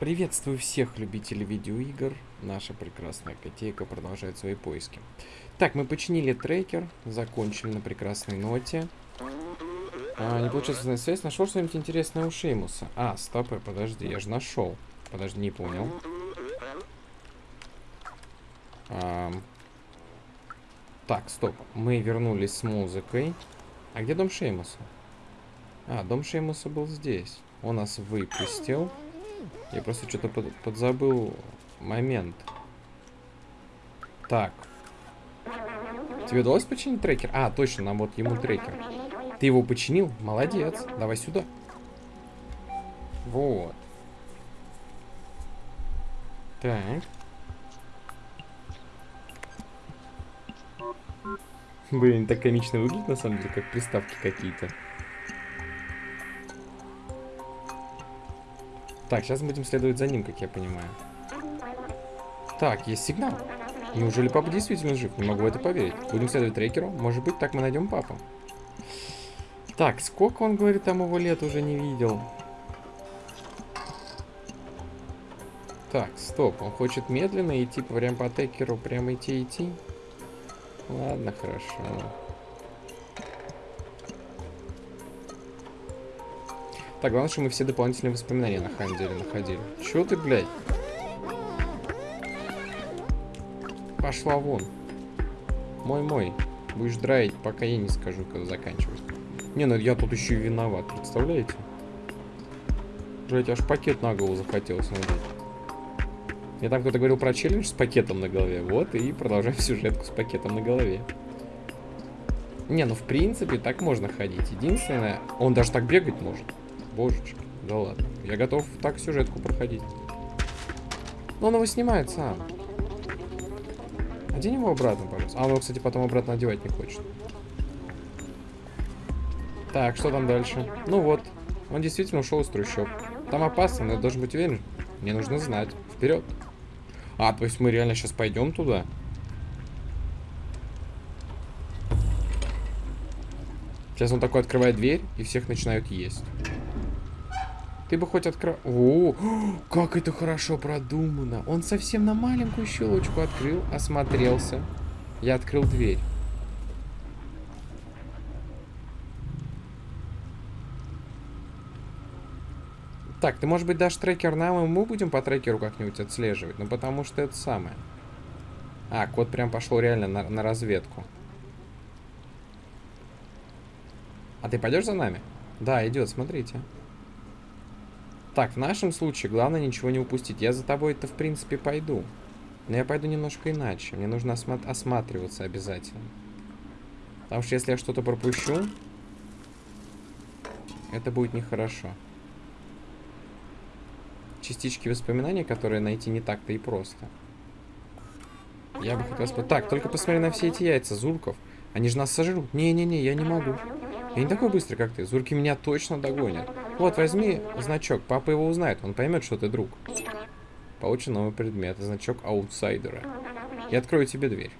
Приветствую всех любителей видеоигр. Наша прекрасная котейка продолжает свои поиски. Так, мы починили трекер, закончили на прекрасной ноте. А, не получилось на связь. Нашел что-нибудь интересное у Шеймуса. А, стоп, подожди, я же нашел. Подожди, не понял. А, так, стоп. Мы вернулись с музыкой. А где дом Шеймуса? А, дом Шеймуса был здесь. Он нас выпустил. Я просто что-то под, подзабыл момент. Так. Тебе удалось починить трекер? А, точно, нам вот ему трекер. Ты его починил? Молодец. Давай сюда. Вот. Так. Блин, так комично выглядит на самом деле, как приставки какие-то. Так, сейчас будем следовать за ним, как я понимаю. Так, есть сигнал. Неужели папа действительно жив? Не могу в это поверить. Будем следовать трекеру. Может быть, так мы найдем папу. Так, сколько он, говорит, там его лет уже не видел? Так, стоп. Он хочет медленно идти прям по трекеру, прямо идти, идти. Ладно, хорошо. Так, главное, что мы все дополнительные воспоминания на самом деле находили. Чё ты, блядь? Пошла вон. Мой-мой. Будешь драить, пока я не скажу, когда заканчивать. Не, ну я тут еще и виноват, представляете? Блять, аж пакет на голову захотелось надеть. Мне там кто-то говорил про челлендж с пакетом на голове. Вот, и продолжаем сюжетку с пакетом на голове. Не, ну в принципе так можно ходить. Единственное, он даже так бегать может. Божечки, да ладно. Я готов так сюжетку проходить. Но он его снимает сам. Одень его обратно, пожалуйста. А он его, кстати, потом обратно одевать не хочет. Так, что там дальше? Ну вот, он действительно ушел из трущоб. Там опасно, но я должен быть уверен. Мне нужно знать. Вперед. А, то есть мы реально сейчас пойдем туда? Сейчас он такой открывает дверь, и всех начинают есть. Ты бы хоть открыл... О, как это хорошо продумано. Он совсем на маленькую щелочку открыл, осмотрелся. Я открыл дверь. Так, ты, может быть, дашь трекер нам, и мы будем по трекеру как-нибудь отслеживать? Ну, потому что это самое. А, кот прям пошел реально на, на разведку. А ты пойдешь за нами? Да, идет, смотрите. Так, в нашем случае главное ничего не упустить. Я за тобой-то, в принципе, пойду. Но я пойду немножко иначе. Мне нужно осма осматриваться обязательно. Потому что если я что-то пропущу, это будет нехорошо. Частички воспоминаний, которые найти не так-то и просто. Я бы хотел. Так, только посмотри на все эти яйца, Зурков. Они же нас сожрут. Не-не-не, я не могу. Я не такой быстрый, как ты. Зурки меня точно догонят. Вот, возьми значок. Папа его узнает. Он поймет, что ты друг. Получен новый предмет. Значок аутсайдера. Я открою тебе дверь.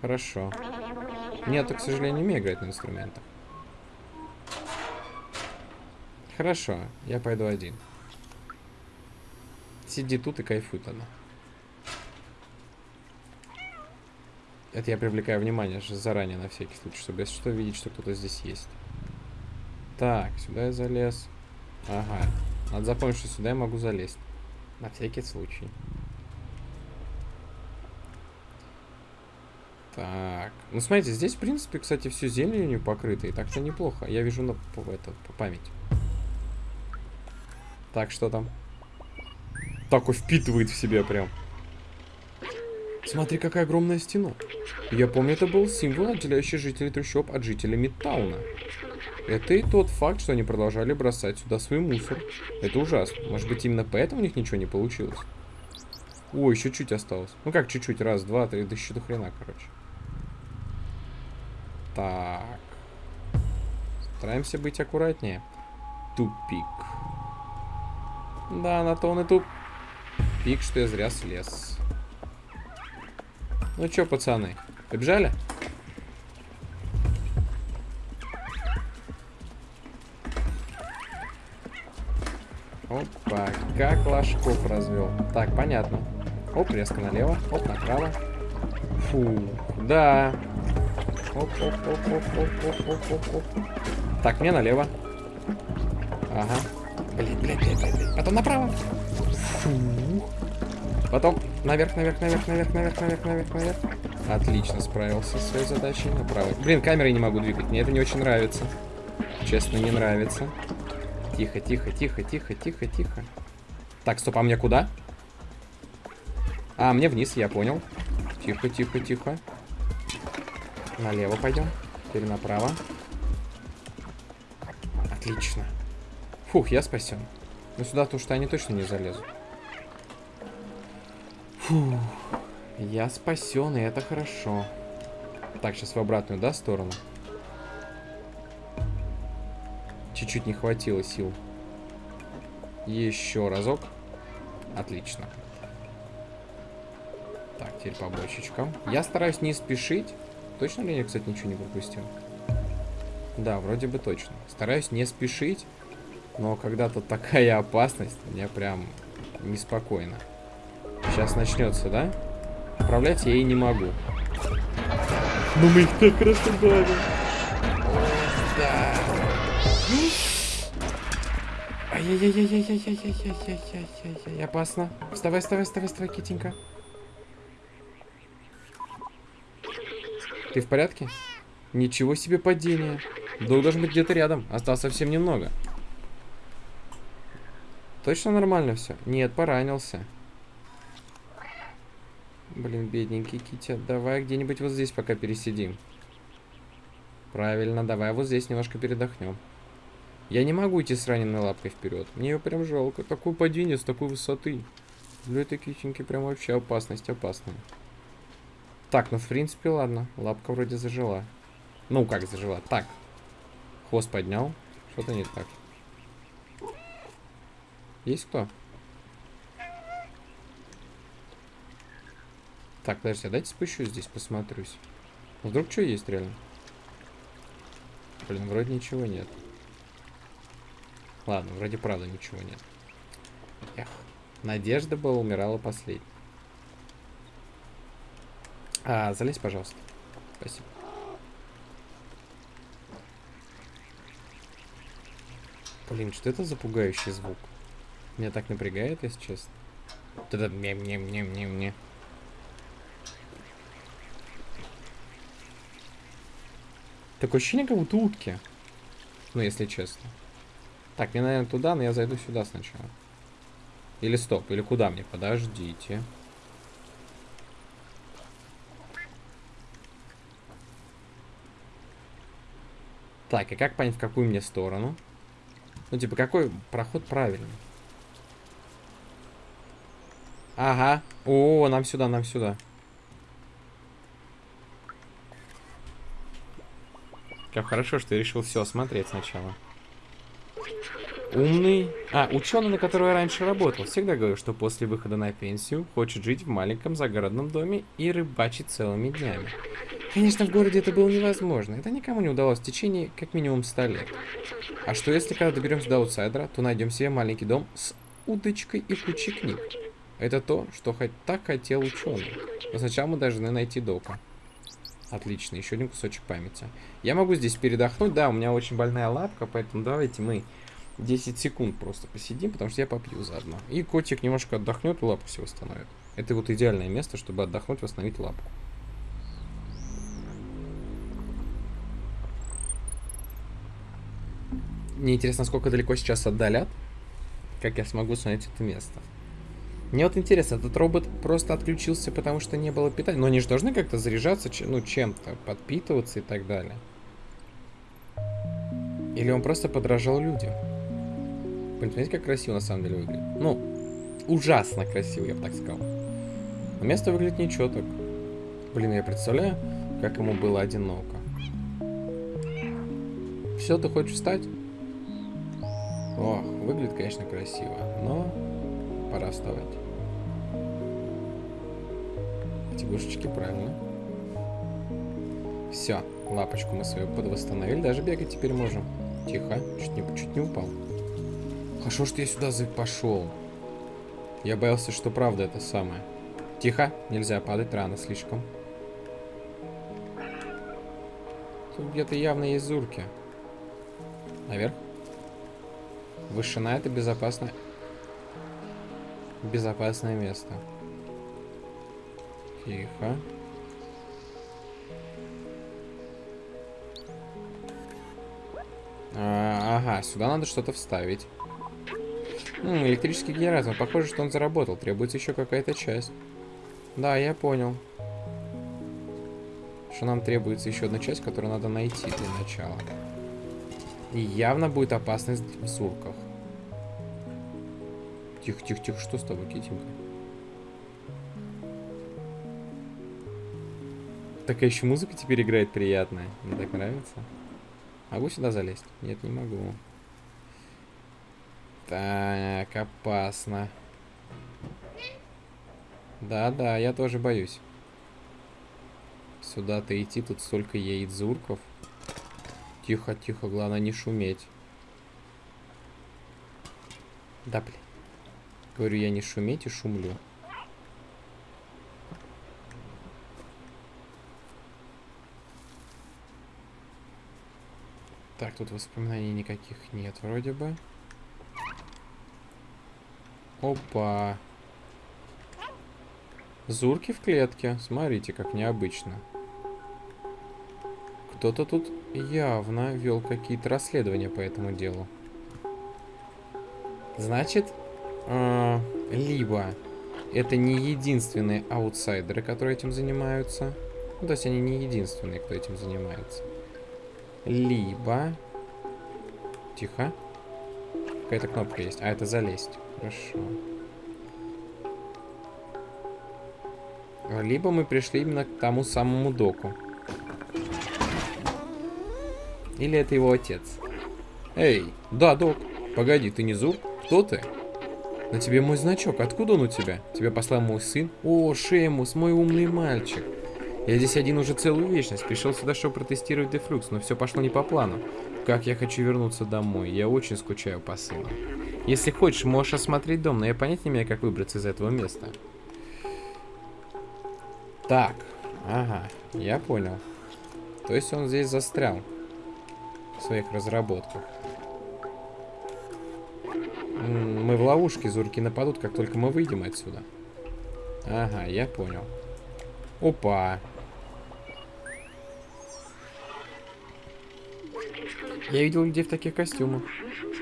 Хорошо. Нет, к сожалению, не умею играть на инструментах. Хорошо, я пойду один. Сиди тут и кайфуй тогда. Это я привлекаю внимание заранее на всякий случай, чтобы если что видеть, что кто-то здесь есть. Так, сюда я залез. Ага. Надо запомнить, что сюда я могу залезть. На всякий случай. Так. Ну, смотрите, здесь, в принципе, кстати, все зеленью покрыто. И так-то неплохо. Я вижу на, это, по памяти. Так, что там? Так, впитывает в себя прям. Смотри, какая огромная стена. Я помню, это был символ, отделяющий жителей трущоб от жителей Мидтауна. Это и тот факт, что они продолжали бросать сюда свой мусор. Это ужасно. Может быть, именно поэтому у них ничего не получилось? Ой, еще чуть осталось. Ну как чуть-чуть? Раз, два, три, да еще до хрена, короче. Так. Стараемся быть аккуратнее. Тупик. Да, на то он и тупик, что я зря слез. Ну чё, пацаны, побежали? Как ложков развел. Так, понятно. Оп, резко налево, оп, направо. Фу, да. Оп, оп, оп, оп, оп, оп, оп, оп, оп. Так, мне налево. Ага. Блин, блин, блин, блин, блин. Потом направо. Фу. Потом наверх, наверх, наверх, наверх, наверх, наверх, наверх, наверх. Отлично справился со своей задачей. Направо. Блин, камерой не могу двигать. Мне это не очень нравится. Честно, не нравится. Тихо, тихо, тихо, тихо, тихо, тихо. Так, стоп, а мне куда? А, мне вниз, я понял. Тихо, тихо, тихо. Налево пойдем. Теперь направо. Отлично. Фух, я спасен. Но сюда то что они точно не залезут. Фух. Я спасен, и это хорошо. Так, сейчас в обратную, да, сторону? Чуть-чуть не хватило сил. Еще разок. Отлично. Так, теперь по бочечкам. Я стараюсь не спешить. Точно ли я, кстати, ничего не пропустил? Да, вроде бы точно. Стараюсь не спешить, но когда-то такая опасность, мне прям неспокойно. Сейчас начнется, да? Управлять я и не могу. Но мы их так. Да. Ай-яй-яй-яй-яй-яй-яй-яй-яй-яй-яй. Опасно. Вставай, вставай, вставай, вставай, Китенька. Ты в порядке? Ничего себе падение. Дух должен быть где-то рядом. Осталось совсем немного. Точно нормально все? Нет, поранился. Блин, бедненький Китя. Давай где-нибудь вот здесь пока пересидим. Правильно, давай вот здесь немножко передохнем. Я не могу идти с раненой лапкой вперед. Мне ее прям жалко. Такое падение с такой высоты. Для этой киченьки прям вообще опасность опасная. Так, ну в принципе ладно. Лапка вроде зажила. Ну как зажила? Так. Хвост поднял. Что-то не так. Есть кто? Так, подожди, а дайте спущусь здесь, посмотрюсь. Вдруг что есть реально? Блин, вроде ничего нет. Ладно, вроде правда ничего нет. Эх, надежда была умирала последней. А, залезь, пожалуйста. Спасибо. Блин, что это за пугающий звук? Меня так напрягает, если честно. Вот это мем-мем-мем-мем-мем. Такое ощущение, как будто утки. Ну, если честно. Так, мне, наверное, туда, но я зайду сюда сначала. Или стоп, или куда мне? Подождите. Так, и как понять, в какую мне сторону? Ну, типа, какой проход правильный? Ага. О, нам сюда, нам сюда. Как хорошо, что я решил все осмотреть сначала. Умный. А, ученый, на которого я раньше работал, всегда говорил, что после выхода на пенсию хочет жить в маленьком загородном доме и рыбачить целыми днями. Конечно, в городе это было невозможно. Это никому не удалось в течение как минимум 100 лет. А что если, когда доберемся до аутсайдера, то найдем себе маленький дом с удочкой и кучей книг? Это то, что хоть так хотел ученый. Но сначала мы должны найти дока. Отлично, еще один кусочек памяти. Я могу здесь передохнуть, да, у меня очень больная лапка, поэтому давайте мы 10 секунд просто посидим, потому что я попью заодно. И котик немножко отдохнет и лапку себе восстановит. Это вот идеальное место, чтобы отдохнуть, восстановить лапку. Мне интересно, сколько далеко сейчас отдалят, как я смогу снять это место. Мне вот интересно, этот робот просто отключился, потому что не было питания. Но они же должны как-то заряжаться, ну, чем-то, подпитываться и так далее. Или он просто подражал людям. Понимаете, как красиво на самом деле выглядит? Ну, ужасно красиво, я бы так сказал. Но место выглядит ничего так. Блин, я представляю, как ему было одиноко. Все, ты хочешь встать? Ох, выглядит, конечно, красиво, но пора вставать. Тягушечки, правильно. Все, лапочку мы свою подвосстановили, даже бегать теперь можем. Тихо, чуть не, чуть не упал. А что я сюда пошел? Я боялся, что правда это самое. Тихо, нельзя падать рано слишком. Тут где-то явно есть зурки. Наверх. Вышина это безопасное... Безопасное место. Тихо. А, ага, сюда надо что-то вставить. М, электрический генератор. Похоже, что он заработал. Требуется еще какая-то часть. Да, я понял. Что нам требуется еще одна часть, которую надо найти для начала. И явно будет опасность в сурках. Тихо, тихо, тихо. Что с тобой, Китенька? Такая еще музыка теперь играет приятная. Мне так нравится. Могу сюда залезть? Нет, не могу. Так, опасно. Да-да, я тоже боюсь. Сюда-то идти, тут столько яйцурков. Тихо, тихо, главное не шуметь. Да, блин. Говорю, я не шуметь и шумлю. Так, тут воспоминаний никаких нет вроде бы. Опа. Зурки в клетке. Смотрите, как необычно. Кто-то тут явно вел какие-то расследования по этому делу. Значит, э, либо это не единственные аутсайдеры, которые этим занимаются. Ну, то есть они не единственные, кто этим занимается. Либо... Тихо. Какая-то кнопка есть. А, это залезть. Хорошо. Либо мы пришли именно к тому самому доку. Или это его отец. Эй, да, док. Погоди, ты не Зуб? Кто ты? На тебе мой значок. Откуда он у тебя? Тебя послал мой сын? О, Шеймус, мой умный мальчик. Я здесь один уже целую вечность. Пришел сюда, чтобы протестировать Дефлюкс, но все пошло не по плану. Как я хочу вернуться домой. Я очень скучаю по сыну. Если хочешь, можешь осмотреть дом, но я понять не имею, как выбраться из этого места. Так. Ага, я понял. То есть он здесь застрял. В своих разработках. Мы в ловушке, зурки нападут, как только мы выйдем отсюда. Ага, я понял. Опа. Я видел людей в таких костюмах.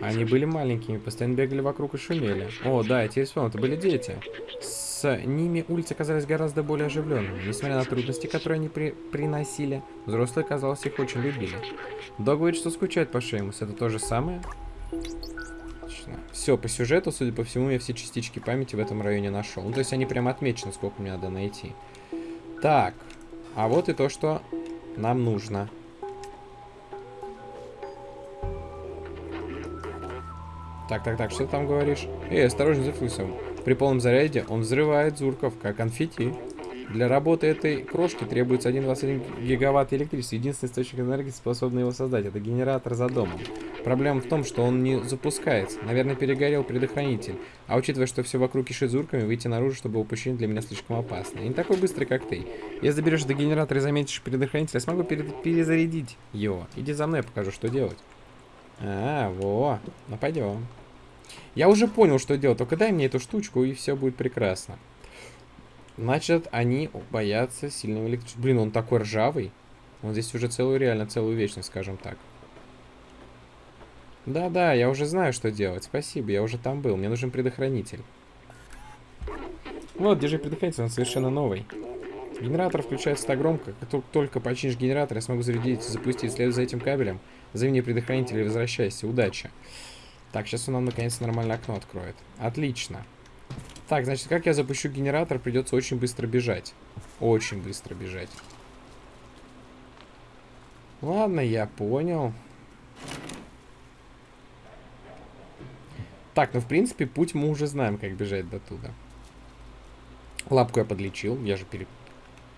Они были маленькими, постоянно бегали вокруг и шумели. О, да, я теперь вспомнил, это были дети. С ними улицы казались гораздо более оживленными. Несмотря на трудности, которые они при приносили, взрослые, казалось, их очень любили. Дог говорит, что скучает по Шеймус. Это то же самое? Отлично. Все, по сюжету, судя по всему, я все частички памяти в этом районе нашел. Ну, то есть они прям отмечены, сколько мне надо найти. Так, а вот и то, что нам нужно. Так, так, так, что ты там говоришь? Эй, осторожно за флюсом. При полном заряде он взрывает зурков, как конфетти. Для работы этой крошки требуется 1,21 гигаватт электричества. Единственный источник энергии, способный его создать, это генератор за домом. Проблема в том, что он не запускается. Наверное, перегорел предохранитель. А учитывая, что все вокруг кишит зурками, выйти наружу, чтобы его пущение для меня слишком опасно. Я не такой быстрый, как ты. Если доберешься до генератора и заметишь предохранитель, я смогу пере перезарядить его. Иди за мной, я покажу, что делать. А, во. Ну, пойдем. Я уже понял, что делать. Только дай мне эту штучку, и все будет прекрасно. Значит, они боятся сильного электричества. Блин, он такой ржавый. Он здесь уже целую, реально целую вечность, скажем так. Да-да, я уже знаю, что делать. Спасибо, я уже там был. Мне нужен предохранитель. Вот, держи предохранитель, он совершенно новый. Генератор включается так громко, как только починишь генератор, я смогу зарядить и запустить. Следуй за этим кабелем. Мне предохранитель и возвращайся. Удачи. Так, сейчас он нам наконец нормальное окно откроет. Отлично. Так, значит, как я запущу генератор, придется очень быстро бежать. Очень быстро бежать. Ладно, я понял. Так, ну, в принципе, путь мы уже знаем, как бежать до туда. Лапку я подлечил. Я же пере...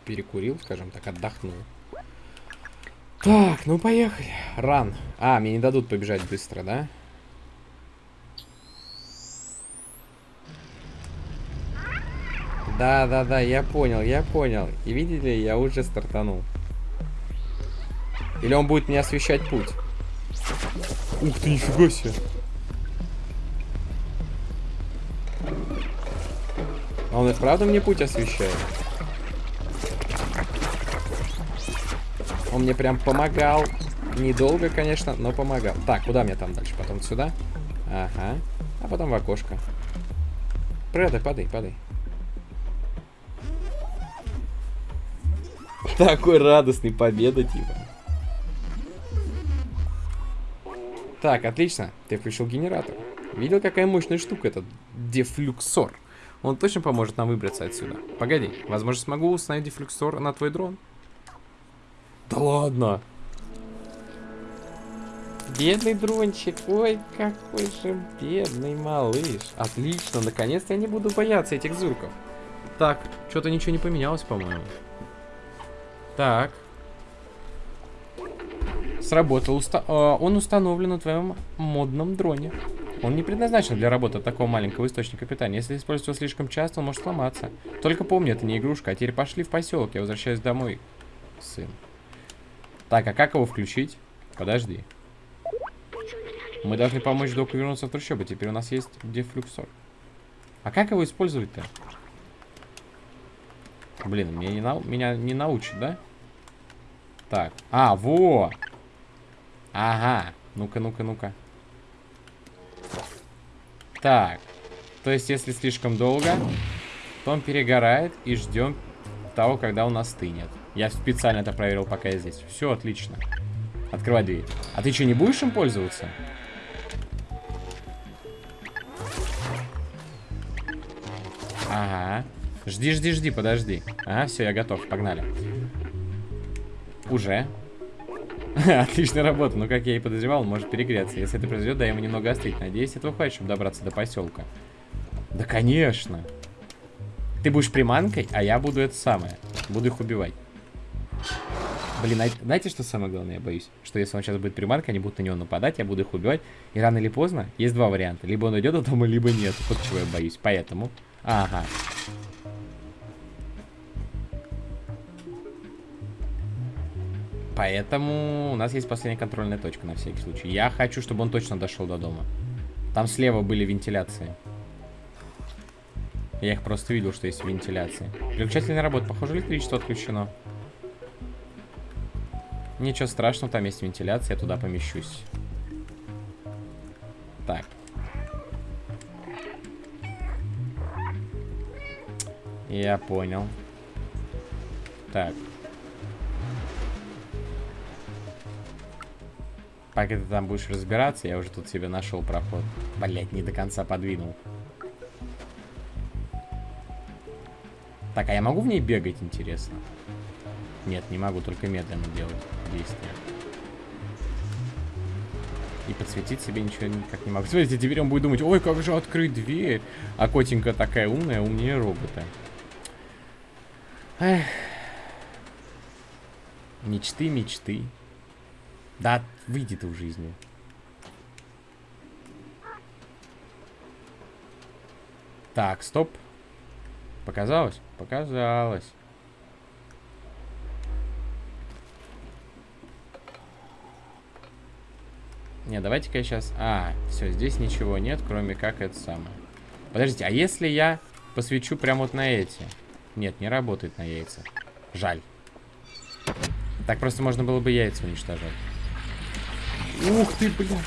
перекурил, скажем так, отдохнул. Так, ну поехали. Ран. А, мне не дадут побежать быстро, да? Да, да, да, я понял, я понял. И видите ли, я уже стартанул. Или он будет мне освещать путь? Ух ты, нифига себе. А он и правда мне путь освещает? Он мне прям помогал. Недолго, конечно, но помогал. Так, куда мне там дальше? Потом сюда? Ага. А потом в окошко. Падай, падай, падай. Такой радостный победа, типа. Так, отлично. Ты включил генератор. Видел, какая мощная штука этот дефлюксор? Он точно поможет нам выбраться отсюда. Погоди, возможно, смогу установить дефлюксор на твой дрон? Да ладно. Бедный дрончик, ой, какой же бедный малыш. Отлично, наконец-то я не буду бояться этих зурков. Так, что-то ничего не поменялось, по-моему. Так. Сработал. Уста э, он установлен на твоем модном дроне. Он не предназначен для работы такого маленького источника питания. Если использовать его слишком часто, он может сломаться. Только помни, это не игрушка. А теперь пошли в поселок. Я возвращаюсь домой, сын. Так, а как его включить? Подожди. Мы должны помочь доку вернуться в трущобы. Теперь у нас есть дефлюксор. А как его использовать-то? Блин, меня не, нау меня не научат, да? Так. А, во! Ага. Ну-ка, ну-ка, ну-ка. Так. То есть, если слишком долго, то он перегорает и ждем того, когда он остынет. Я специально это проверил, пока я здесь. Все отлично. Открывай дверь. А ты что, не будешь им пользоваться? Ага. Жди, жди, жди, подожди. Ага, все, я готов, погнали. Уже. Отличная работа, но как я и подозревал, он может перегреться. Если это произойдет, дай ему немного остыть. Надеюсь, этого хватит, чтобы добраться до поселка. Да, конечно. Ты будешь приманкой, а я буду это самое. Буду их убивать. Блин, а знаете, что самое главное, я боюсь? Что если он сейчас будет приманкой, они будут на него нападать, я буду их убивать. И рано или поздно есть два варианта. Либо он идет до дома, либо нет. Вот чего я боюсь. Поэтому... Ага. Поэтому у нас есть последняя контрольная точка на всякий случай. Я хочу, чтобы он точно дошел до дома. Там слева были вентиляции. Я их просто видел, что есть вентиляции. Переключатель не работает. Похоже, электричество отключено. Ничего страшного, там есть вентиляция, я туда помещусь. Так. Я понял. Так. Пока ты там будешь разбираться, я уже тут себе нашел проход. Блять, не до конца подвинул. Так, а я могу в ней бегать, интересно? Нет, не могу, только медленно делать действия. И подсветить себе ничего никак не могу. Смотрите, теперь он будет думать, ой, как же открыть дверь. А котенька такая умная, умнее робота. Эх. Мечты, мечты. Да, выйди ты в жизни. Так, стоп. Показалось? Показалось. Не, давайте-ка я сейчас... А, все, здесь ничего нет, кроме как это самое. Подождите, а если я посвечу прямо вот на эти? Нет, не работает на яйца. Жаль. Так просто можно было бы яйца уничтожать. Ух ты, блин.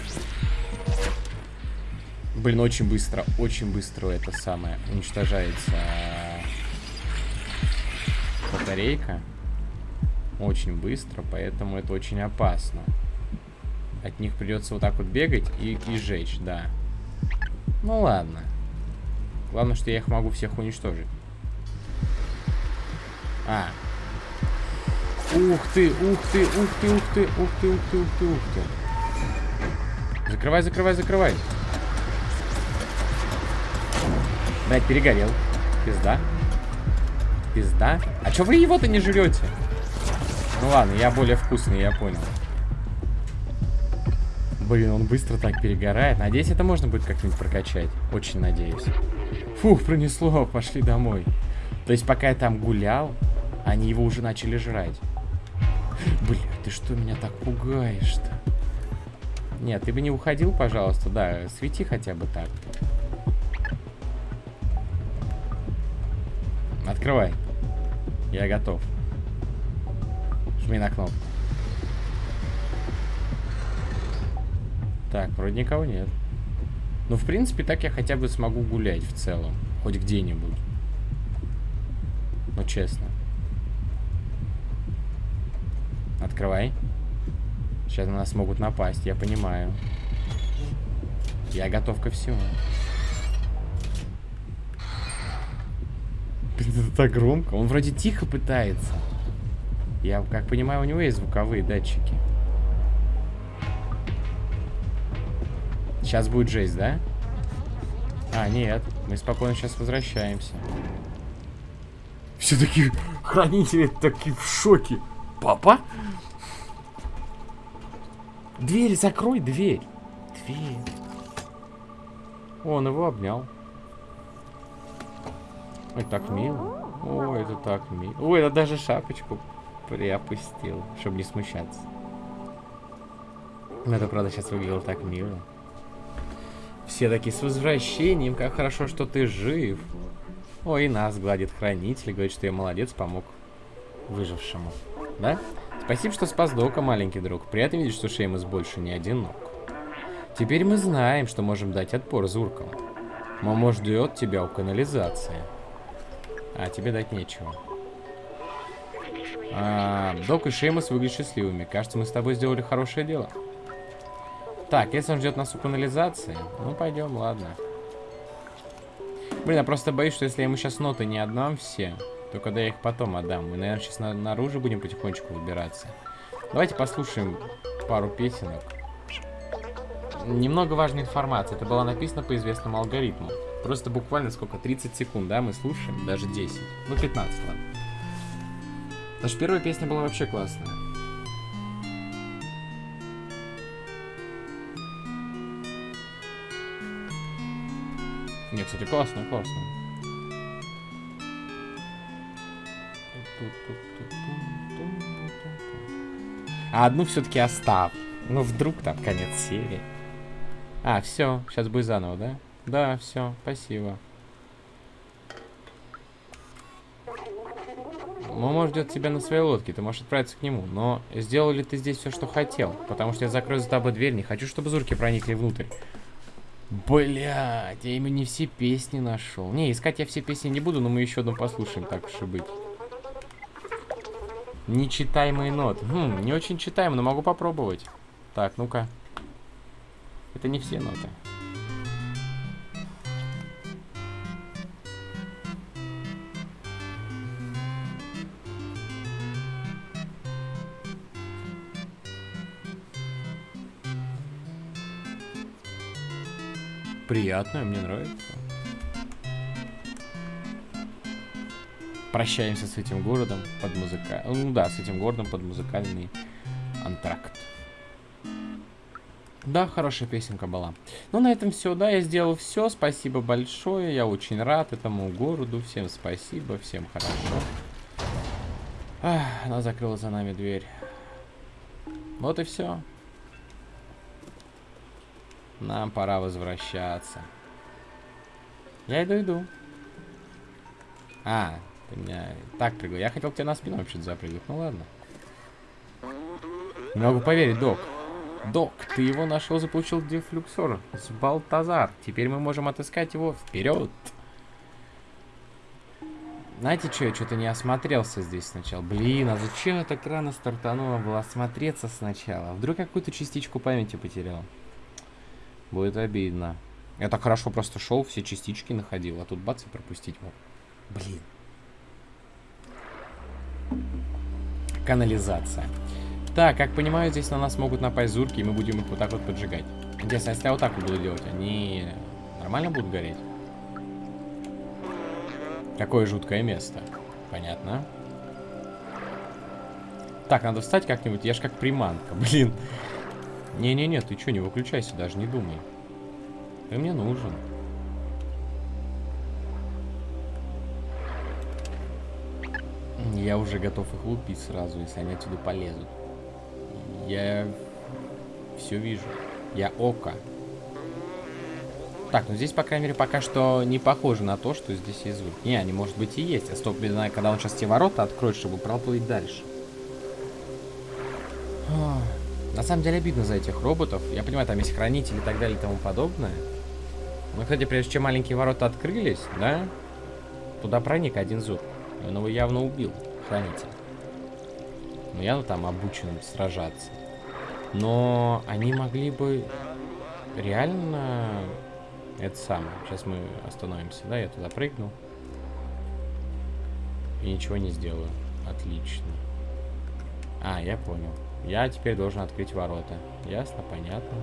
Блин, очень быстро, очень быстро это самое уничтожается батарейка. Очень быстро, поэтому это очень опасно. От них придется вот так вот бегать и, и жечь, да. Ну ладно. Главное, что я их могу всех уничтожить. А. Ух ты, ух ты, ух ты, ух ты, ух ты, ух ты, ух ты, ух ты. Закрывай, закрывай, закрывай. Блять, перегорел. Пизда. Пизда. А чё вы его-то не жрете? Ну ладно, я более вкусный, я понял. Блин, он быстро так перегорает. Надеюсь, это можно будет как-нибудь прокачать. Очень надеюсь. Фух, пронесло. Пошли домой. То есть, пока я там гулял, они его уже начали жрать. Бля, ты что меня так пугаешь-то? Нет, ты бы не уходил, пожалуйста, да, свети хотя бы так. Открывай. Я готов. Жми на кнопку. Так, вроде никого нет. Ну, в принципе, так я хотя бы смогу гулять в целом. Хоть где-нибудь. Ну, честно. Открывай. Сейчас на нас могут напасть, я понимаю. Я готов ко всему. Блин, это так громко. Он вроде тихо пытается. Я, как понимаю, у него есть звуковые датчики. Сейчас будет жесть, да? А, нет. Мы спокойно сейчас возвращаемся. Все такие хранители такие в шоке. Папа? Дверь закрой, дверь. Дверь. Он его обнял. Ой, так мило. Ой, это так мило. Ой, это даже шапочку приопустил, чтобы не смущаться. Это, правда, сейчас выглядело так мило. Все такие, с возвращением, как хорошо, что ты жив. Ой, и нас гладит хранитель, говорит, что я молодец, помог выжившему. Да? Спасибо, что спас Дока, маленький друг. Приятно видеть, что Шеймус больше не одинок. Теперь мы знаем, что можем дать отпор Зуркам. Момо ждет тебя у канализации. А, тебе дать нечего. А, Док и Шеймус выглядят счастливыми. Кажется, мы с тобой сделали хорошее дело. Так, если он ждет нас у канализации, ну пойдем, ладно. Блин, я просто боюсь, что если я ему сейчас ноты не отдам все, то когда я их потом отдам, мы, наверное, сейчас на наружу будем потихонечку выбираться. Давайте послушаем пару песенок. Немного важной информации. Это было написано по известному алгоритму. Просто буквально сколько? 30 секунд, да, мы слушаем? Даже 10. Ну, 15, ладно. Наша первая песня была вообще классная. Не, кстати, классно, классно. А одну все-таки оставь. Ну, вдруг там конец серии. А, все, сейчас будет заново, да? Да, все, спасибо. Момо ждет тебя на своей лодке, ты можешь отправиться к нему. Но сделал ли ты здесь все, что хотел? Потому что я закрою за тобой дверь, не хочу, чтобы зурки проникли внутрь. Блять, я именно не все песни нашел. Не, искать я все песни не буду, но мы еще одну послушаем, так уж и быть. Нечитаемые ноты. Хм, не очень читаем, но могу попробовать. Так, ну-ка. Это не все ноты. Приятно, мне нравится. Прощаемся с этим городом под музыка... Ну да, с этим городом под музыкальный антракт. Да, хорошая песенка была. Ну, на этом все, да, я сделал все. Спасибо большое, я очень рад этому городу. Всем спасибо, всем хорошо. Ах, она закрыла за нами дверь. Вот и все. Нам пора возвращаться. Я иду, иду. А, ты меня так прыгал. Я хотел к тебе на спину вообще-то запрыгнуть. Ну ладно. Не могу поверить, док. Док, ты его нашел, заполучил дефлюксор с Балтазар. Теперь мы можем отыскать его вперед. Знаете что, я что-то не осмотрелся здесь сначала. Блин, а зачем я так рано стартанула было осмотреться сначала? Вдруг какую-то частичку памяти потерял? Будет обидно. Я так хорошо просто шел, все частички находил, а тут бац и пропустить мог. Блин. Канализация. Так, как понимаю, здесь на нас могут напасть зурки, и мы будем их вот так вот поджигать. Интересно, если я вот так буду делать, они нормально будут гореть? Какое жуткое место. Понятно. Так, надо встать как-нибудь. Я ж как приманка, блин. Не-не-не, ты что, не выключайся, даже не думай. Ты мне нужен. Я уже готов их лупить сразу, если они отсюда полезут. Я все вижу. Я око. Так, ну здесь, по крайней мере, пока что не похоже на то, что здесь есть звук. Не, они, может быть, и есть. А стоп, когда он сейчас те ворота откроет, чтобы проплыть дальше. На самом деле обидно за этих роботов. Я понимаю, там есть хранители и так далее и тому подобное. Но, кстати, прежде чем маленькие ворота открылись, да, туда проник один зуб. Он его явно убил, хранитель. Ну, явно там обучен сражаться. Но они могли бы реально... Это самое. Сейчас мы остановимся, да? Я туда прыгну. И ничего не сделаю. Отлично. А, я понял. Я теперь должен открыть ворота. Ясно, понятно.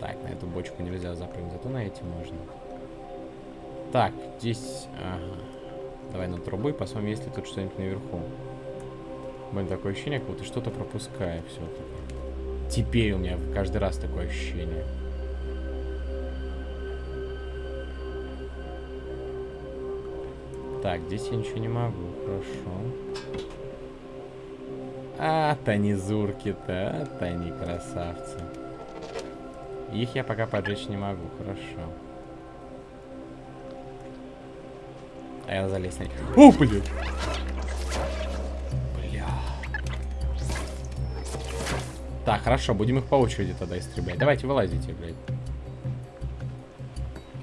Так, на эту бочку нельзя запрыгнуть, зато на эти можно. Так, здесь... Ага. Давай на трубу и посмотрим, есть ли тут что-нибудь наверху. Блин, такое ощущение, как будто что-то пропускаю все-таки. Теперь у меня каждый раз такое ощущение. Так, здесь я ничего не могу. Хорошо. А, танизурки-то, а, тани красавцы. Их я пока поджечь не могу, хорошо. А я залезть на них. О, блин! Бля. Так, хорошо, будем их по очереди тогда истреблять. Давайте вылазите, блядь.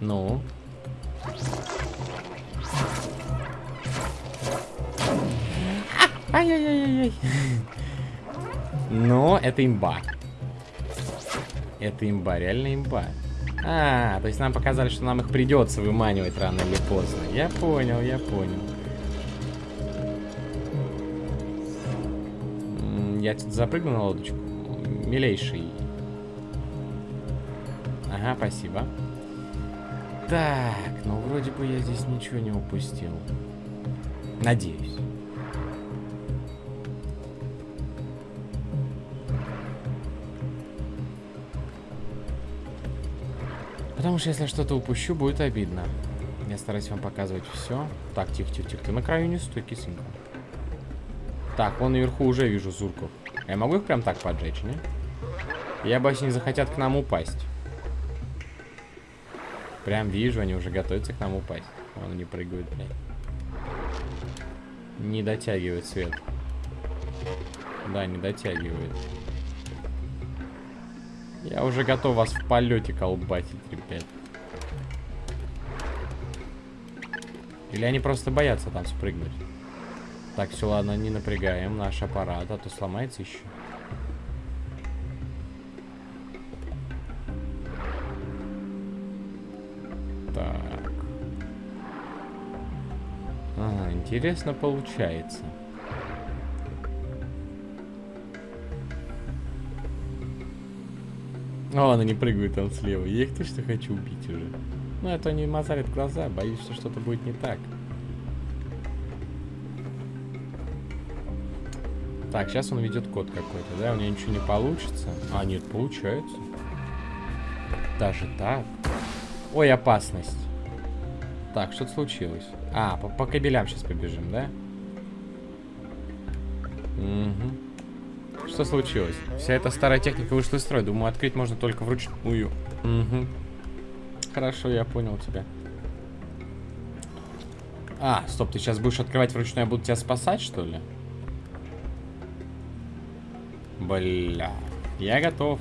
Ну. Ай-яй-яй-яй. Но это имба. Это имба, реально имба. А, то есть нам показали, что нам их придется выманивать рано или поздно. Я понял, я понял. Я тут запрыгну на лодочку. Милейший. Ага, спасибо. Так, ну вроде бы я здесь ничего не упустил. Надеюсь. Потому что если что-то упущу, будет обидно. Я стараюсь вам показывать все. Так, тихо-тихо-тихо. Ты на краю не стой, кисенька. Так, вон наверху уже вижу зурков. Я могу их прям так поджечь, не? Я боюсь, они захотят к нам упасть. Прям вижу, они уже готовятся к нам упасть. Вон они прыгают, блядь. Не дотягивает свет. Да, не дотягивает. Я уже готов вас в полете колбасить, ребят. Или они просто боятся там спрыгнуть? Так, все, ладно, не напрягаем наш аппарат, а то сломается еще. Так. Ага, интересно получается. О, она не прыгает там слева. Я их точно хочу убить уже. Ну, это они мазарят глаза. Боюсь, что что-то будет не так. Так, сейчас он ведет код какой-то, да? У него ничего не получится. А, нет, получается. Даже так. Ой, опасность. Так, что-то случилось. А, по, по кабелям сейчас побежим, да? Угу. Что случилось? Вся эта старая техника вышла из строя. Думаю, открыть можно только вручную. Угу. Хорошо, я понял тебя. А, стоп, ты сейчас будешь открывать вручную, я буду тебя спасать, что ли? Бля. Я готов.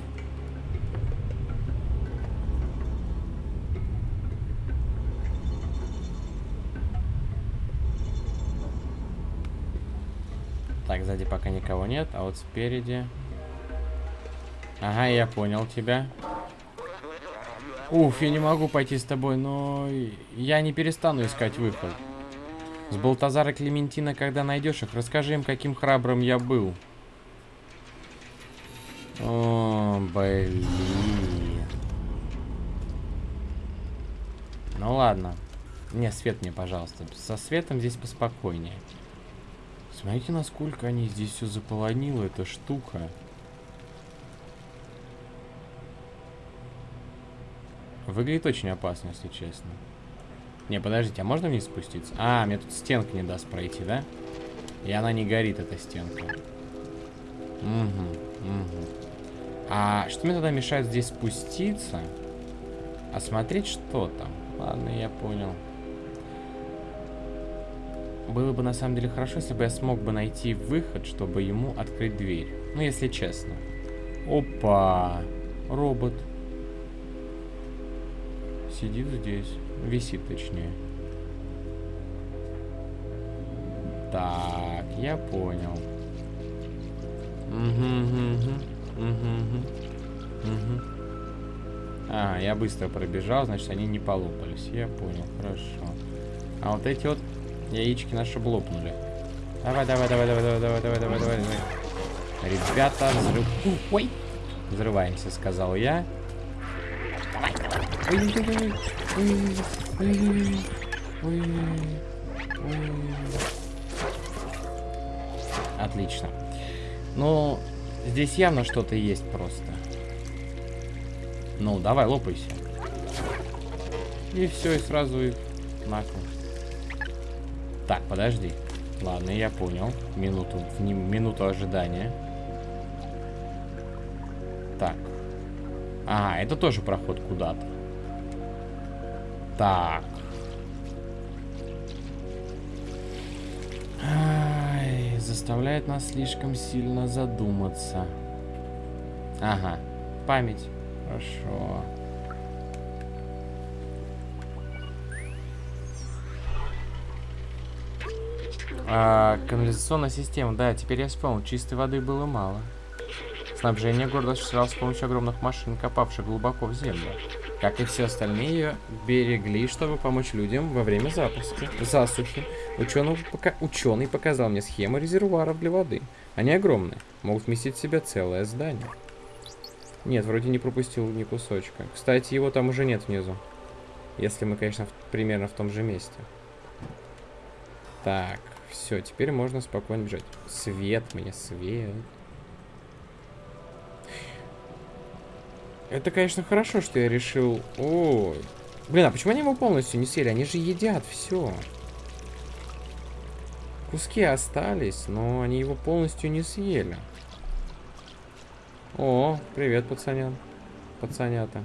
Сзади пока никого нет, а вот спереди... Ага, я понял тебя. Уф, я не могу пойти с тобой, но я не перестану искать выход. С Балтазара Клементина, когда найдешь их, расскажи им, каким храбрым я был. О, блин. Ну ладно. Не, свет мне, пожалуйста. Со светом здесь поспокойнее. Смотрите, насколько они здесь все заполонило, эта штука. Выглядит очень опасно, если честно. Не, подождите, а можно вниз спуститься? А, мне тут стенка не даст пройти, да? И она не горит, эта стенка. Угу, угу. А что мне тогда мешает здесь спуститься? Осмотреть, что там? Ладно, я понял. Было бы на самом деле хорошо, если бы я смог бы найти выход, чтобы ему открыть дверь. Ну, если честно. Опа! Робот. Сидит здесь. Висит, точнее. Так, я понял. А, я быстро пробежал, значит, они не полопались. Я понял, хорошо. А вот эти вот яички наши блопнули. Давай, давай, давай, давай, давай, давай, давай, давай, давай, давай. Ребята, взрыв... Ой! Взрываемся, сказал я. Давай, давай. Ой, ой, ой, ой, ой, ой, Отлично. Ну, здесь явно что-то есть просто. Ну, давай, лопайся. И все, и сразу их нахуй. Так, подожди. Ладно, я понял. Минуту, минуту ожидания. Так. А, это тоже проход куда-то. Так. Ай, заставляет нас слишком сильно задуматься. Ага, память. Хорошо. А, канализационная система, да, теперь я вспомнил, чистой воды было мало. Снабжение города осуществлялось с помощью огромных машин, копавших глубоко в землю. Как и все остальные, берегли, чтобы помочь людям во время запуска, засухи. Ученый, пока... Ученый показал мне схему резервуаров для воды. Они огромные, могут вместить в себя целое здание. Нет, вроде не пропустил ни кусочка. Кстати, его там уже нет внизу. Если мы, конечно, в... примерно в том же месте. Так. Все, теперь можно спокойно бежать. Свет мне, свет. Это, конечно, хорошо, что я решил... О, блин, а почему они его полностью не съели? Они же едят все. Куски остались, но они его полностью не съели. О, привет, пацанян. Пацанята.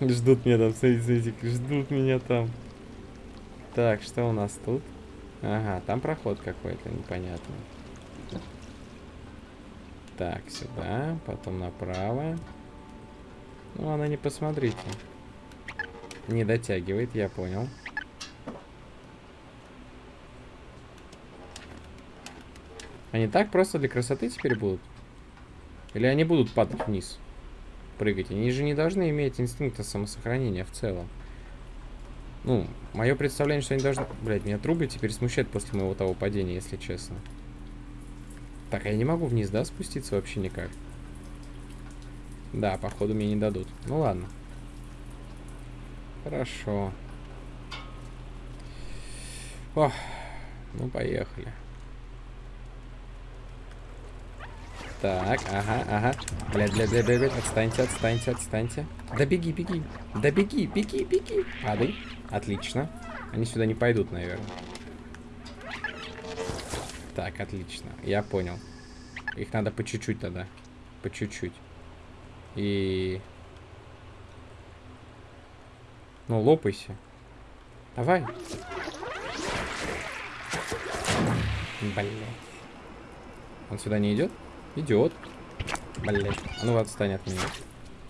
Ждут меня там, смотрите, смотрите, ждут меня там. Так, что у нас тут? Ага, там проход какой-то непонятный. Так, сюда, потом направо. Ну, она не посмотрите. Не дотягивает, я понял. Они так просто для красоты теперь будут? Или они будут падать вниз? Прыгать? Они же не должны иметь инстинкта самосохранения в целом. Ну, мое представление, что они должны... Блять, меня трубы теперь смущают после моего того падения, если честно. Так, я не могу вниз, да, спуститься вообще никак? Да, походу мне не дадут. Ну ладно. Хорошо. Ох, ну поехали. Так, ага, ага. Бля, бля, бля, бля, бля, отстаньте, отстаньте, отстаньте. Да беги, беги. Да беги, беги, беги. Падай. Отлично. Они сюда не пойдут, наверное. Так, отлично. Я понял. Их надо по чуть-чуть тогда. По чуть-чуть. И... Ну, лопайся. Давай. Блять. Он сюда не идет? Идет. Блять. А ну отстань от меня.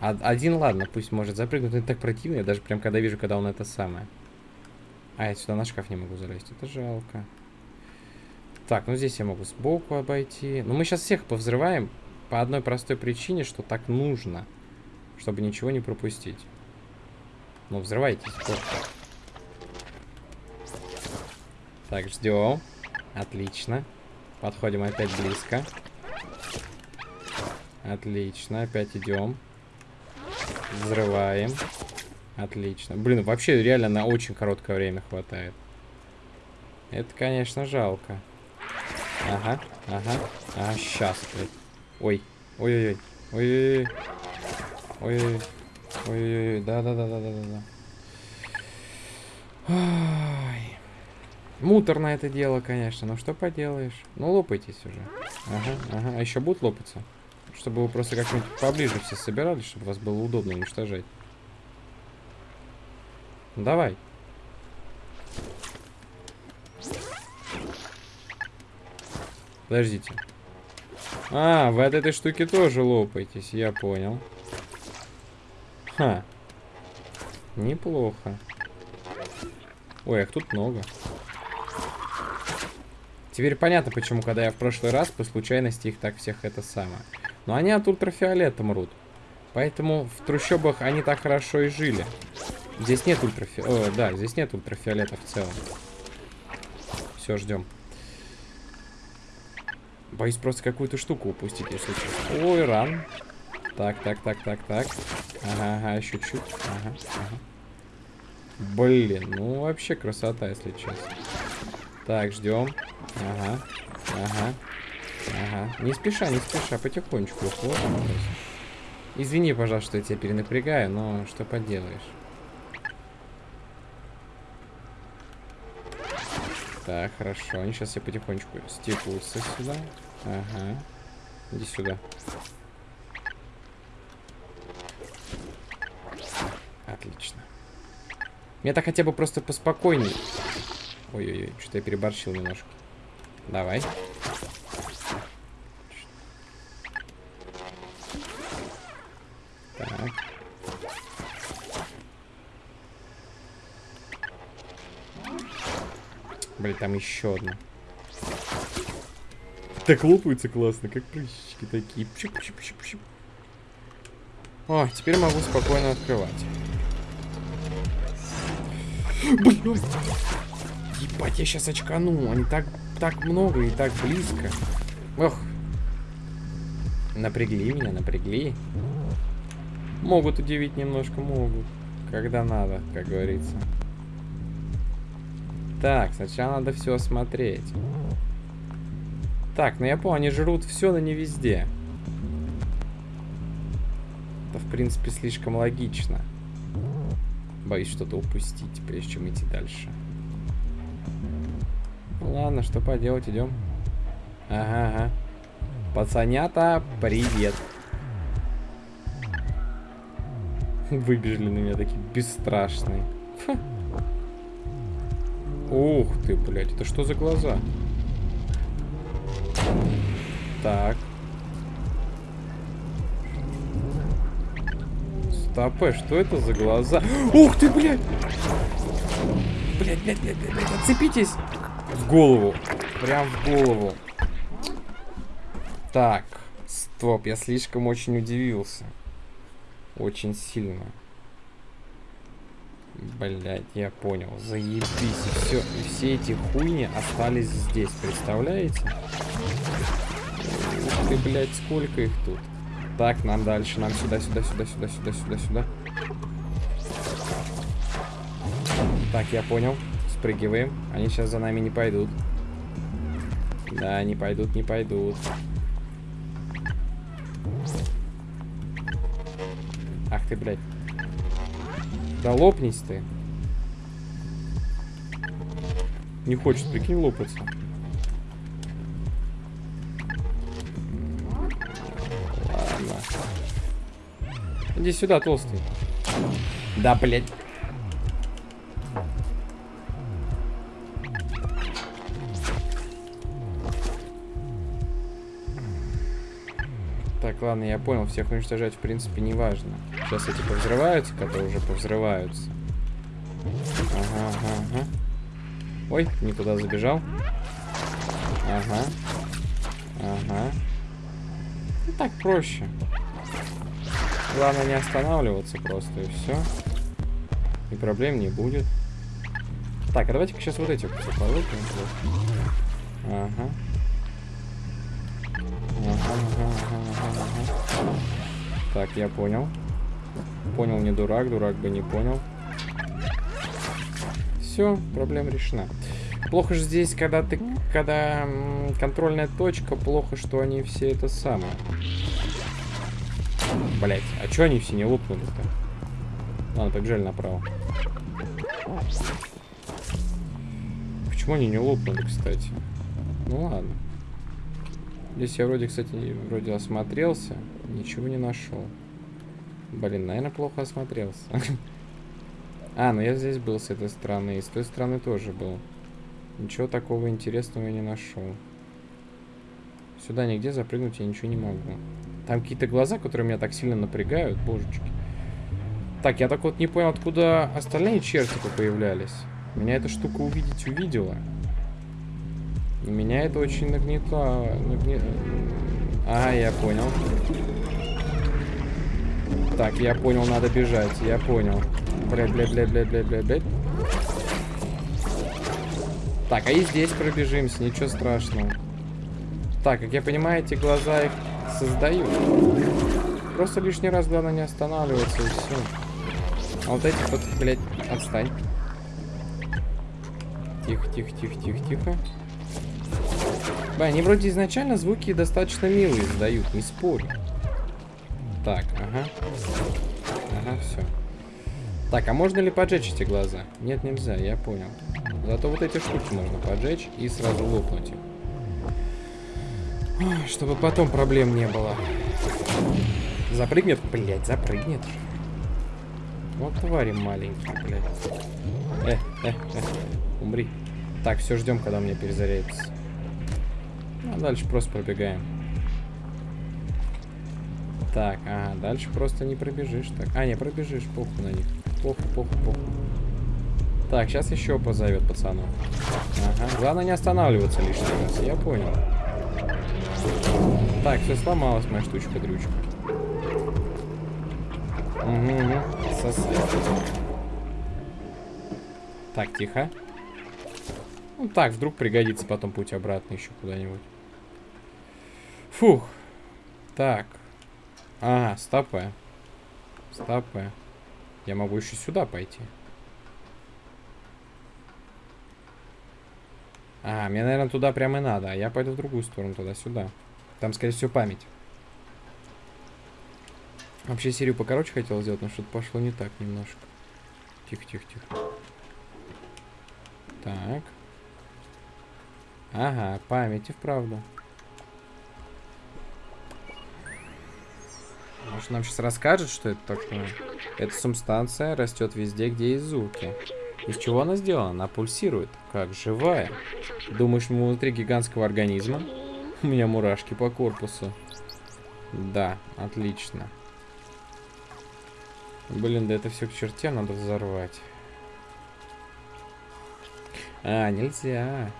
Один, ладно, пусть может запрыгнуть. Это так противно. Я даже прям когда вижу, когда он это самое. А, я сюда на шкаф не могу залезть. Это жалко. Так, ну здесь я могу сбоку обойти. Но мы сейчас всех повзрываем по одной простой причине, что так нужно. Чтобы ничего не пропустить. Ну, взрывайтесь. Вот. Так, ждем. Отлично. Подходим опять близко. Отлично, опять идем. Взрываем. Отлично. Блин, вообще реально на очень короткое время хватает. Это, конечно, жалко. Ага, ага. А, сейчас. Ой. Ой-ой-ой. Ой-ой-ой. Ой-ой-ой. Ой-ой-ой, да-да-да-да-да-да. Муторно это дело, конечно, но что поделаешь. Ну, лопайтесь уже. Ага, ага. А еще будут лопаться? Чтобы вы просто как-нибудь поближе все собирались, чтобы вас было удобно уничтожать. Давай. Подождите. А, вы от этой штуки тоже лопаетесь, я понял. Ха. Неплохо. Ой, их тут много. Теперь понятно, почему, когда я в прошлый раз по случайности их так всех это самое. Но они от ультрафиолета мрут. Поэтому в трущобах они так хорошо и жили. Здесь нет ультрафиолета. Да, здесь нет ультрафиолета в целом. Все, ждем. Боюсь просто какую-то штуку упустить, если честно. Ой, ран. Так, так, так, так, так. Ага, ага, еще чуть. Ага, ага. Блин, ну вообще красота, если честно. Так, ждем. Ага, ага, ага. Не спеша, не спеша, потихонечку. Вот, Извини, пожалуйста, что я тебя перенапрягаю, но что поделаешь. Так, хорошо. Они сейчас все потихонечку стекутся сюда. Ага. Иди сюда. Отлично. Мне так хотя бы просто поспокойней. Ой-ой-ой, что-то я переборщил немножко. Давай. Так. Блин, там еще одна. Так лопаются классно, как прыщички такие. Пшип, пшип, пшип, пшип. О, теперь могу спокойно открывать. Блин! Ебать, я сейчас очкану. Они так, так много и так близко. Ох. Напрягли меня, напрягли. Могут удивить немножко, могут. Когда надо, как говорится. Так, сначала надо все осмотреть. Так, ну я понял, они жрут все, но не везде. Это, в принципе, слишком логично. Боюсь что-то упустить, прежде чем идти дальше. Ну, ладно, что поделать, идем. Ага, ага. Пацанята, привет. Выбежали на меня такие бесстрашные. Ух ты, блядь, это что за глаза? Так. Стопэ, что это за глаза? Ух ты, блядь! Блядь, блядь, блядь, блядь, блядь, отцепитесь! В голову. Прям в голову. Так. Стоп, я слишком очень удивился. Очень сильно. Блять, я понял. Заебись. И все, и все эти хуйни остались здесь, представляете? Ух ты, блядь, сколько их тут. Так, нам дальше. Нам сюда, сюда, сюда, сюда, сюда, сюда, сюда. Так, я понял. Спрыгиваем. Они сейчас за нами не пойдут. Да, не пойдут, не пойдут. Ты, блядь. Да лопнись ты. Не хочет, прикинь, лопаться. Ладно. Иди сюда, толстый. Да, блядь. Так, ладно, я понял. Всех уничтожать, в принципе, не важно. Сейчас эти повзрываются, которые уже повзрываются. Ага, ага, ага. Ой, не туда забежал. Ага. Ага. Ну, так проще. Главное не останавливаться просто, и все. И проблем не будет. Так, а давайте-ка сейчас вот эти все полыпаем. Ага. Так, я понял. Понял, не дурак, дурак бы не понял. Все, проблема решена. Плохо же здесь, когда ты, когда контрольная точка, плохо, что они все это самое. Блять, а чё они все не лопнули-то? Ладно, побежали направо. Почему они не лопнули, кстати? Ну ладно. Здесь я вроде, кстати, вроде осмотрелся. Ничего не нашел. Блин, наверное, плохо осмотрелся. А, ну я здесь был с этой стороны. И с той стороны тоже был. Ничего такого интересного я не нашел. Сюда нигде запрыгнуть я ничего не могу. Там какие-то глаза, которые меня так сильно напрягают, божечки. Так, я так вот не понял, откуда остальные чертики появлялись. Меня эта штука увидеть увидела. И меня это очень нагнетало. Нагне... А, я понял. Так, я понял, надо бежать. Я понял. Блядь, блядь, блядь, блядь, блядь, блядь, блядь. Так, а и здесь пробежимся, ничего страшного. Так, как я понимаю, эти глаза их создают. Просто лишний раз главное не останавливаться и все. А вот эти вот, блядь, отстань. Тихо, тихо, тихо, тихо, тихо. Ба, они вроде изначально звуки достаточно милые издают, не спорю. Так, ага. Ага, все. Так, а можно ли поджечь эти глаза? Нет, нельзя, я понял. Зато вот эти штуки можно поджечь и сразу лопнуть их. Чтобы потом проблем не было. Запрыгнет? Блять, запрыгнет. Вот твари маленькие, блядь. Э, э, э, умри. Так, все ждем, когда у меня перезарядится. Ну, а дальше просто пробегаем. Так, ага, дальше просто не пробежишь. Так, а, не пробежишь, похуй на них. Похуй, похуй, похуй. Так, сейчас еще позовет пацанов. Ага, главное не останавливаться лишний раз, я понял. Так, все сломалась моя штучка-дрючка. Угу, угу. Сосед. Так, тихо. Ну так, вдруг пригодится потом путь обратно еще куда-нибудь. Фух. Так. Ага, стопэ. Стопэ. Я могу еще сюда пойти. А, мне, наверное, туда прямо и надо. А я пойду в другую сторону, туда-сюда. Там, скорее всего, память. Вообще серию покороче хотел сделать, но что-то пошло не так немножко. Тихо, тихо, тихо. Так. Ага, память и вправду. Может, нам сейчас расскажет, что это такое? Эта субстанция растет везде, где есть звуки. Из чего она сделана? Она пульсирует, как живая. Думаешь, мы внутри гигантского организма? У меня мурашки по корпусу. Да, отлично. Блин, да это все к чертям надо взорвать. А, нельзя.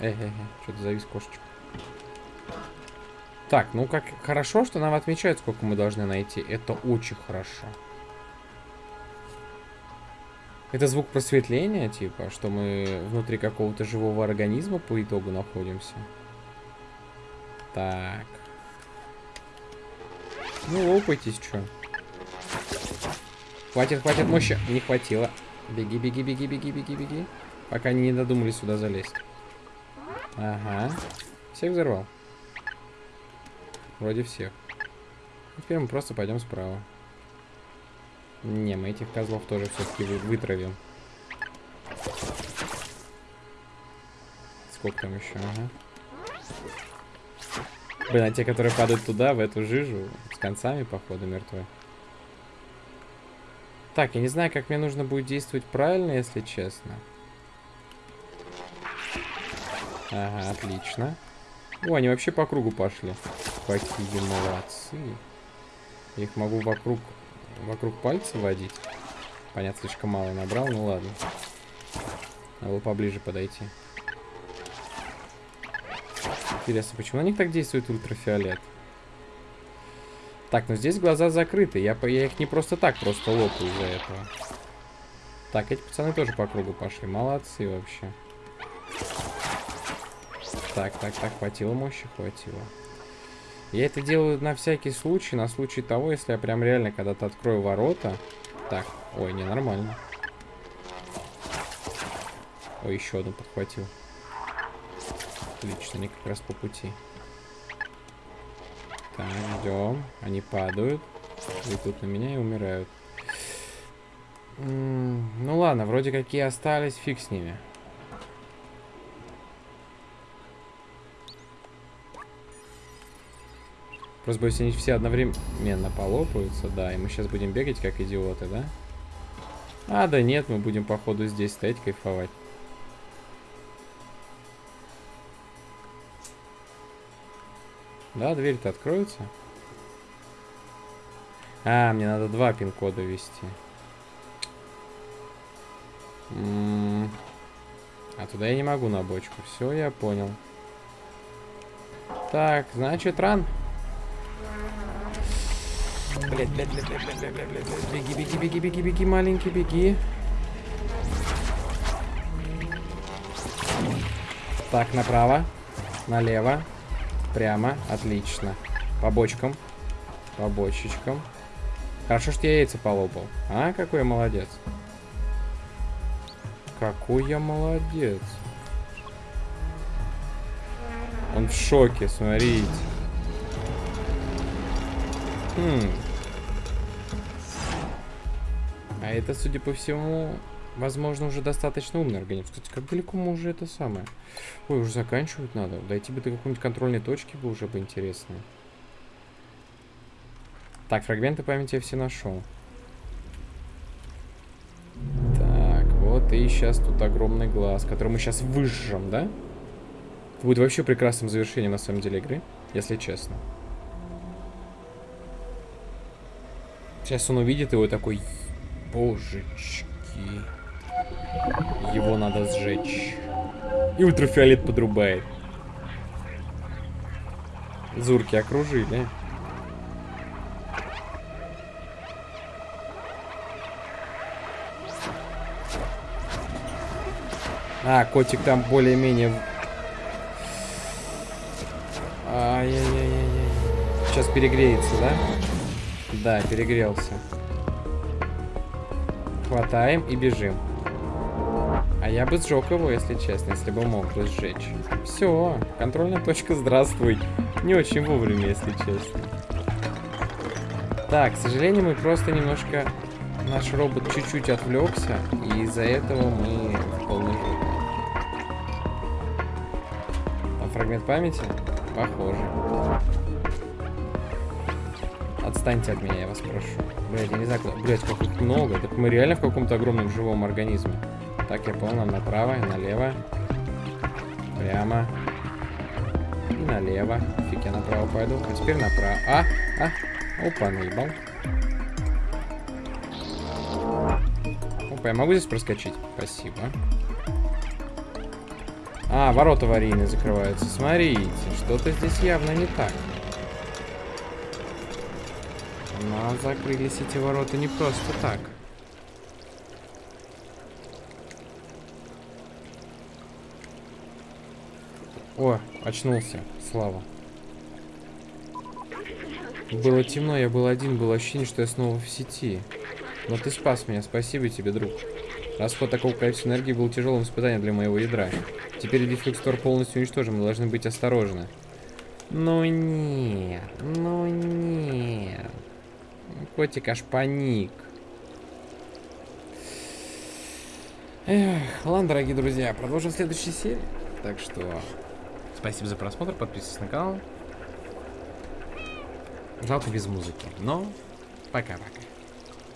Э-э-э, что-то завис кошечка. Так, ну как хорошо, что нам отмечают, сколько мы должны найти. Это очень хорошо. Это звук просветления, типа, что мы внутри какого-то живого организма по итогу находимся. Так. Ну, лопайтесь, что. Хватит, хватит мощи. Не хватило. Беги, беги, беги, беги, беги, беги. Пока они не додумались сюда залезть. Ага. Всех взорвал. Вроде всех. Теперь мы просто пойдем справа. Не, мы этих козлов тоже все-таки вытравим. Сколько там еще? Ага. Блин, а те, которые падают туда, в эту жижу, с концами, походу, мертвые. Так, я не знаю, как мне нужно будет действовать правильно, если честно. Ага, отлично. О, они вообще по кругу пошли. Какие молодцы. Я их могу вокруг вокруг пальца водить. Понятно, слишком мало набрал, ну ладно. Надо было поближе подойти. Интересно, почему на них так действует ультрафиолет? Так, ну здесь глаза закрыты. Я, я их не просто так просто лопаю из-за этого. Так, эти пацаны тоже по кругу пошли. Молодцы вообще. Так, так, так, хватило мощи, хватило. Я это делаю на всякий случай, на случай того, если я прям реально когда-то открою ворота. Так, ой, ненормально. Ой, еще одну подхватил. Отлично, они как раз по пути. Так, ждем. Они падают. Идут на меня и умирают. М, Ну ладно, вроде какие остались, фиг с ними. Просто боюсь, они все одновременно полопаются, да, и мы сейчас будем бегать как идиоты, да? А, да нет, мы будем, походу, здесь стоять, кайфовать. Да, дверь-то откроется. А, мне надо два пин-кода ввести. М, А туда я не могу на бочку. Все, я понял. Так, значит, ран. Блять, блять, блять, блять, блять, блять, блять, блять, блять. Беги, беги, беги, беги, беги, маленький, беги. Так, направо, налево, прямо, отлично. По бочкам, по бочечкам. Хорошо, что я яйца полопал. А, какой я молодец. Какой я молодец. Он в шоке, смотрите. Хм. А это, судя по всему, возможно, уже достаточно умный организм. Кстати, как далеко мы уже это самое? Ой, уже заканчивать надо. Дойти бы до какой-нибудь контрольной точки бы уже бы интересно. Так, фрагменты памяти я все нашел. Так, вот и сейчас тут огромный глаз, который мы сейчас выжжем, да? Это будет вообще прекрасным завершением, на самом деле, игры, если честно. Сейчас он увидит его такой, божечки, его надо сжечь. И ультрафиолет подрубает. Зурки окружили. А, котик там более-менее... Ай-яй-яй-яй-яй. Сейчас перегреется, да? Да, перегрелся. Хватаем и бежим. А я бы сжег его, если честно, если бы мог бы сжечь. Все, контрольная точка, здравствуй. Не очень вовремя, если честно. Так, к сожалению, мы просто немножко... Наш робот чуть-чуть отвлекся, и из-за этого мы в полной жопе. Там фрагмент памяти? Похоже. Отстаньте от меня, я вас прошу. Блять, я не знаю, куда... Блять, как их много. Так мы реально в каком-то огромном живом организме. Так, я понял, нам направо налево. Прямо. И налево. Фиг, я направо пойду. А теперь направо. А, а. Опа, наебал. Опа, я могу здесь проскочить? Спасибо. А, ворота аварийные закрываются. Смотрите, что-то здесь явно не так. Но закрылись эти ворота не просто так. О, очнулся. Слава. Было темно, я был один, было ощущение, что я снова в сети. Но ты спас меня, спасибо тебе, друг. Расход такого количества энергии был тяжелым испытанием для моего ядра. Теперь дефлюкстор полностью уничтожен, мы должны быть осторожны. Ну нет, ну нет. Котик аж паник. Эх, ладно, дорогие друзья, продолжим в следующей серии. Так что, спасибо за просмотр, подписывайтесь на канал. Жалко без музыки, но пока-пока.